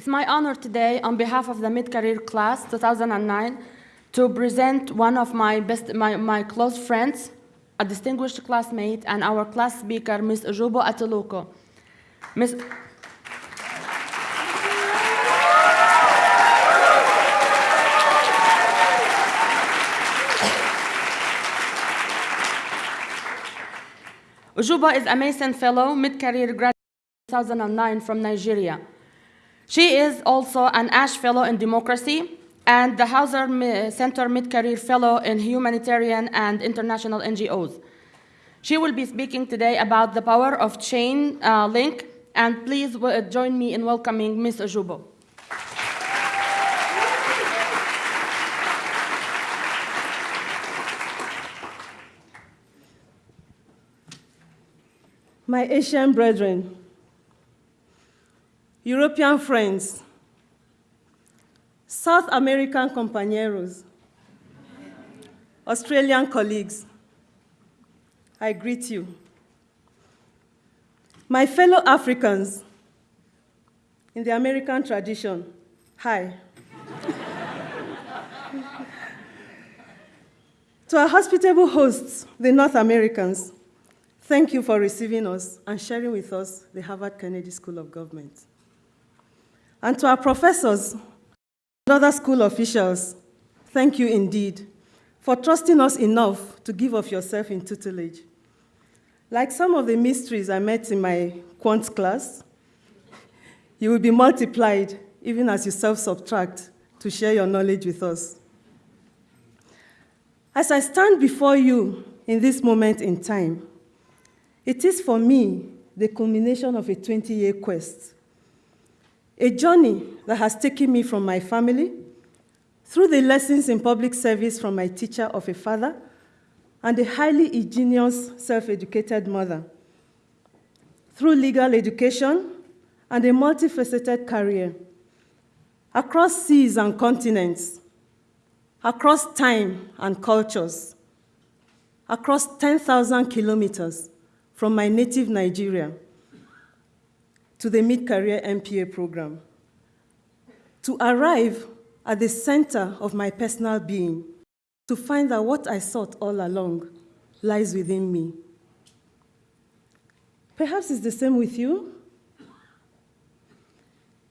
It's my honor today, on behalf of the mid-career class 2009, to present one of my best, my, my close friends, a distinguished classmate, and our class speaker, Ms. Ujubo Atuluko. Ms. Ujuba is a Mason Fellow, mid-career graduate 2009 from Nigeria. She is also an Ash Fellow in Democracy and the Hauser Center Mid-Career Fellow in Humanitarian and International NGOs. She will be speaking today about the power of chain uh, link, and please join me in welcoming Ms. Ujubo. My Asian brethren, European friends, South American compañeros, Australian colleagues, I greet you. My fellow Africans, in the American tradition, hi. to our hospitable hosts, the North Americans, thank you for receiving us and sharing with us the Harvard Kennedy School of Government. And to our professors and other school officials, thank you indeed for trusting us enough to give of yourself in tutelage. Like some of the mysteries I met in my quant class, you will be multiplied even as you self-subtract to share your knowledge with us. As I stand before you in this moment in time, it is for me the culmination of a 20-year quest a journey that has taken me from my family, through the lessons in public service from my teacher of a father, and a highly ingenious, self-educated mother, through legal education and a multifaceted career, across seas and continents, across time and cultures, across 10,000 kilometers from my native Nigeria, to the mid-career MPA program to arrive at the center of my personal being, to find that what I sought all along lies within me. Perhaps it's the same with you.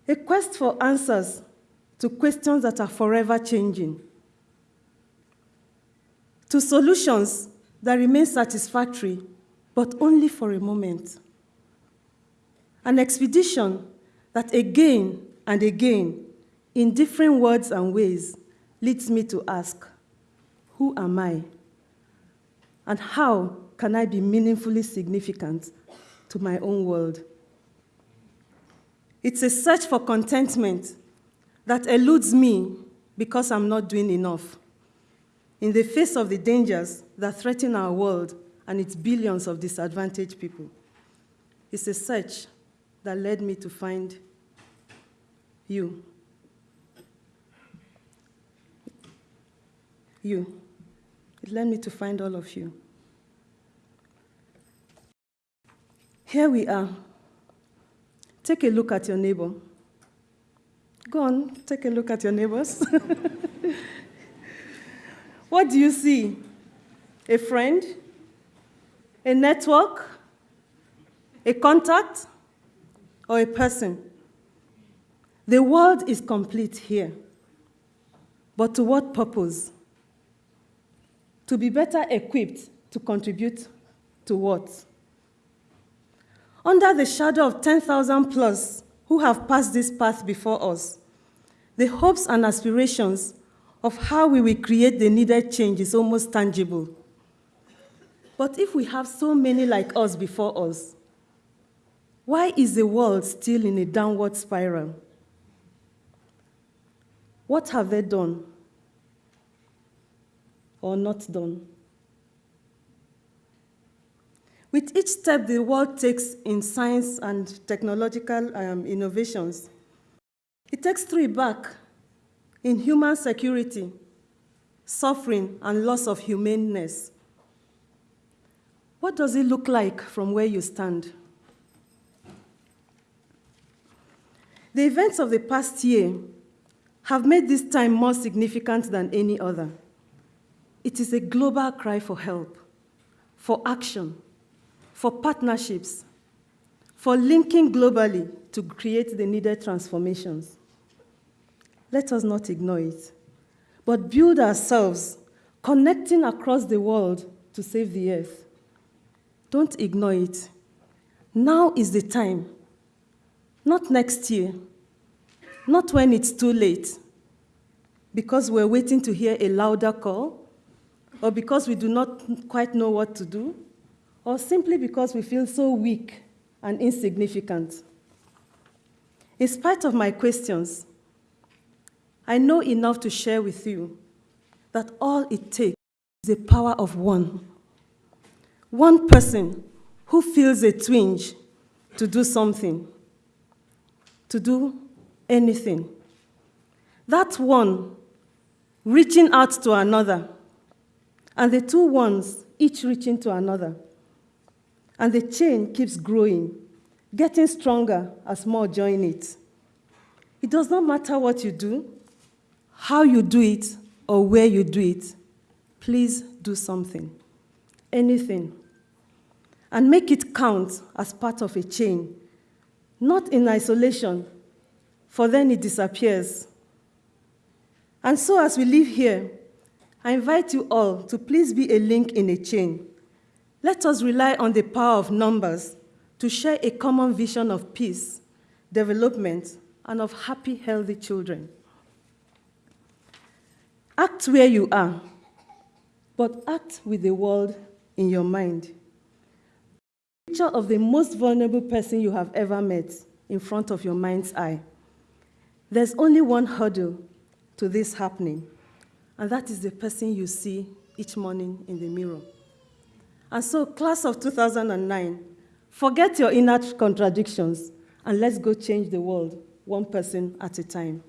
A quest for answers to questions that are forever changing, to solutions that remain satisfactory, but only for a moment an expedition that again and again, in different words and ways, leads me to ask, who am I? And how can I be meaningfully significant to my own world? It's a search for contentment that eludes me because I'm not doing enough. In the face of the dangers that threaten our world and its billions of disadvantaged people, it's a search that led me to find you. You. It led me to find all of you. Here we are. Take a look at your neighbor. Go on, take a look at your neighbors. what do you see? A friend? A network? A contact? Or a person. The world is complete here. But to what purpose? To be better equipped to contribute to what? Under the shadow of 10,000 plus who have passed this path before us, the hopes and aspirations of how we will create the needed change is almost tangible. But if we have so many like us before us, why is the world still in a downward spiral? What have they done or not done? With each step the world takes in science and technological um, innovations, it takes three back in human security, suffering, and loss of humaneness. What does it look like from where you stand? The events of the past year have made this time more significant than any other. It is a global cry for help, for action, for partnerships, for linking globally to create the needed transformations. Let us not ignore it, but build ourselves, connecting across the world to save the earth. Don't ignore it. Now is the time, not next year, not when it's too late, because we're waiting to hear a louder call, or because we do not quite know what to do, or simply because we feel so weak and insignificant. In spite of my questions, I know enough to share with you that all it takes is the power of one. One person who feels a twinge to do something, to do anything. That one reaching out to another, and the two ones each reaching to another. And the chain keeps growing, getting stronger as more join it. It does not matter what you do, how you do it, or where you do it. Please do something, anything. And make it count as part of a chain, not in isolation, for then it disappears. And so, as we live here, I invite you all to please be a link in a chain. Let us rely on the power of numbers to share a common vision of peace, development, and of happy, healthy children. Act where you are, but act with the world in your mind. Picture of the most vulnerable person you have ever met in front of your mind's eye. There's only one hurdle to this happening, and that is the person you see each morning in the mirror. And so, class of 2009, forget your inner contradictions and let's go change the world one person at a time.